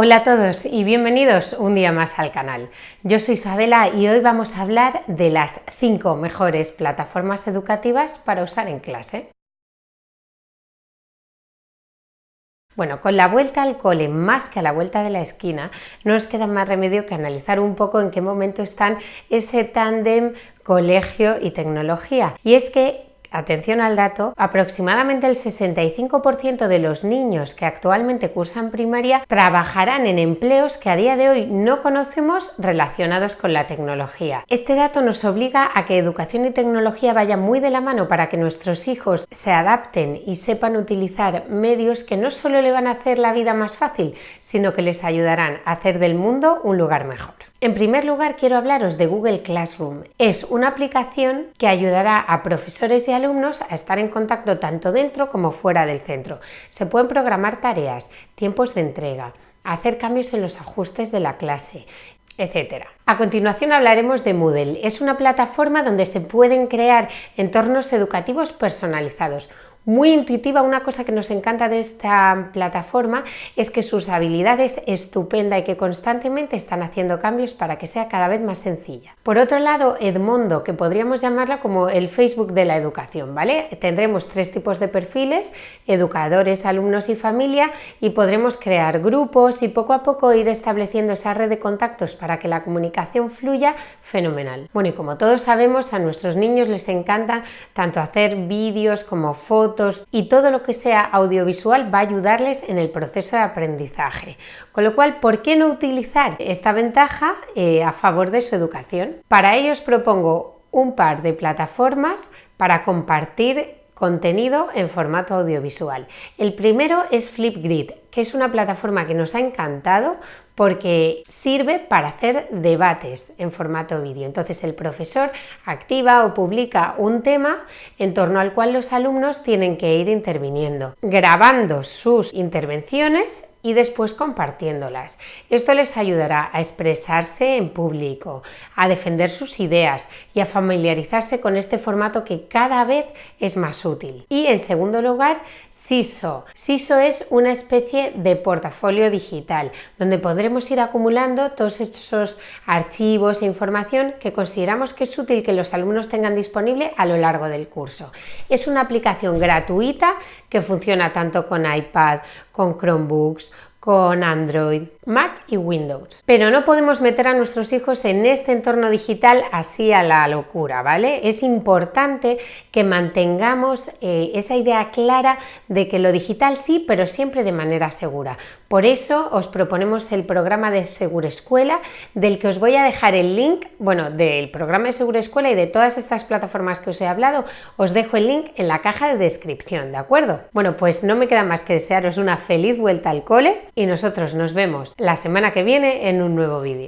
Hola a todos y bienvenidos un día más al canal. Yo soy Isabela y hoy vamos a hablar de las 5 mejores plataformas educativas para usar en clase. Bueno, con la vuelta al cole más que a la vuelta de la esquina, no nos queda más remedio que analizar un poco en qué momento están ese tándem colegio y tecnología. Y es que Atención al dato, aproximadamente el 65% de los niños que actualmente cursan primaria trabajarán en empleos que a día de hoy no conocemos relacionados con la tecnología. Este dato nos obliga a que educación y tecnología vayan muy de la mano para que nuestros hijos se adapten y sepan utilizar medios que no solo le van a hacer la vida más fácil, sino que les ayudarán a hacer del mundo un lugar mejor. En primer lugar quiero hablaros de Google Classroom. Es una aplicación que ayudará a profesores y alumnos a estar en contacto tanto dentro como fuera del centro. Se pueden programar tareas, tiempos de entrega, hacer cambios en los ajustes de la clase, etc. A continuación hablaremos de Moodle. Es una plataforma donde se pueden crear entornos educativos personalizados, muy intuitiva. Una cosa que nos encanta de esta plataforma es que sus habilidades es estupenda y que constantemente están haciendo cambios para que sea cada vez más sencilla. Por otro lado, Edmondo, que podríamos llamarla como el Facebook de la educación, ¿vale? Tendremos tres tipos de perfiles, educadores, alumnos y familia, y podremos crear grupos y poco a poco ir estableciendo esa red de contactos para que la comunicación fluya fenomenal. Bueno, y como todos sabemos, a nuestros niños les encanta tanto hacer vídeos como y todo lo que sea audiovisual va a ayudarles en el proceso de aprendizaje. Con lo cual, ¿por qué no utilizar esta ventaja eh, a favor de su educación? Para ello os propongo un par de plataformas para compartir contenido en formato audiovisual. El primero es Flipgrid, que es una plataforma que nos ha encantado porque sirve para hacer debates en formato vídeo. Entonces el profesor activa o publica un tema en torno al cual los alumnos tienen que ir interviniendo, grabando sus intervenciones y después compartiéndolas. Esto les ayudará a expresarse en público, a defender sus ideas y a familiarizarse con este formato que cada vez es más útil. Y en segundo lugar, SISO. SISO es una especie de portafolio digital donde podremos ir acumulando todos esos archivos e información que consideramos que es útil que los alumnos tengan disponible a lo largo del curso. Es una aplicación gratuita que funciona tanto con iPad, con Chromebooks, con Android, Mac y Windows. Pero no podemos meter a nuestros hijos en este entorno digital así a la locura, ¿vale? Es importante que mantengamos eh, esa idea clara de que lo digital sí, pero siempre de manera segura. Por eso os proponemos el programa de Segura Escuela, del que os voy a dejar el link, bueno, del programa de Segura Escuela y de todas estas plataformas que os he hablado, os dejo el link en la caja de descripción, ¿de acuerdo? Bueno, pues no me queda más que desearos una feliz vuelta al cole y nosotros nos vemos la semana que viene en un nuevo vídeo.